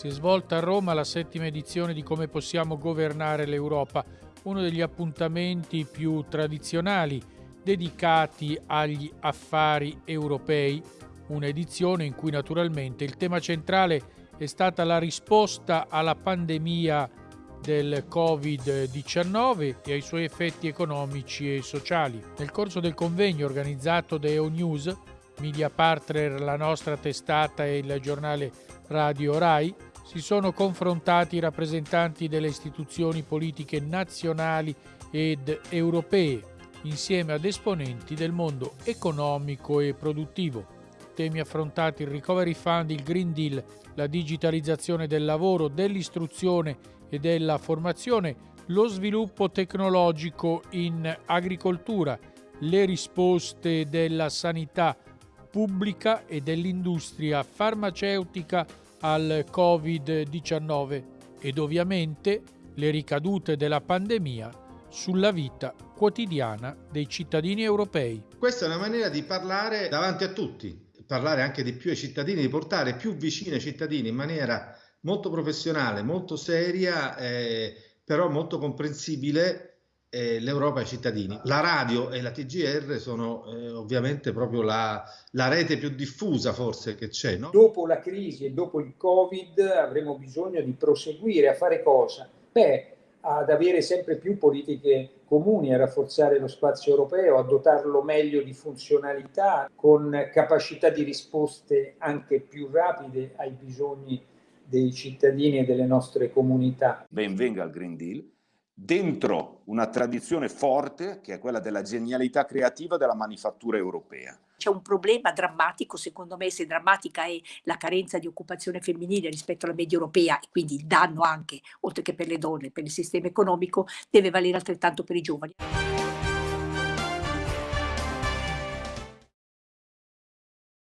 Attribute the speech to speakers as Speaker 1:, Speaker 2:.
Speaker 1: Si è svolta a Roma la settima edizione di Come possiamo governare l'Europa, uno degli appuntamenti più tradizionali dedicati agli affari europei, un'edizione in cui naturalmente il tema centrale è stata la risposta alla pandemia del Covid-19 e ai suoi effetti economici e sociali. Nel corso del convegno organizzato da EONews, media partner la nostra testata e il giornale Radio Rai, si sono confrontati i rappresentanti delle istituzioni politiche nazionali ed europee, insieme ad esponenti del mondo economico e produttivo. Temi affrontati il Recovery Fund, il Green Deal, la digitalizzazione del lavoro, dell'istruzione e della formazione, lo sviluppo tecnologico in agricoltura, le risposte della sanità pubblica e dell'industria farmaceutica al Covid-19 ed ovviamente le ricadute della pandemia sulla vita quotidiana dei cittadini europei.
Speaker 2: Questa è una maniera di parlare davanti a tutti, parlare anche di più ai cittadini, di portare più vicino ai cittadini in maniera molto professionale, molto seria, eh, però molto comprensibile eh, l'Europa ai cittadini. La radio e la TGR sono eh, ovviamente proprio la, la, rete più diffusa forse che c'è. No?
Speaker 3: Dopo la crisi e dopo il Covid avremo bisogno di proseguire a fare cosa? Beh, ad avere sempre più politiche comuni, a rafforzare lo spazio europeo, a dotarlo meglio di funzionalità, con capacità di risposte anche più rapide ai bisogni dei cittadini e delle nostre comunità.
Speaker 4: Ben venga il Green Deal, dentro una tradizione forte che è quella della genialità creativa della manifattura europea.
Speaker 5: C'è un problema drammatico, secondo me, se drammatica è la carenza di occupazione femminile rispetto alla media europea e quindi il danno anche, oltre che per le donne, per il sistema economico, deve valere altrettanto per i giovani.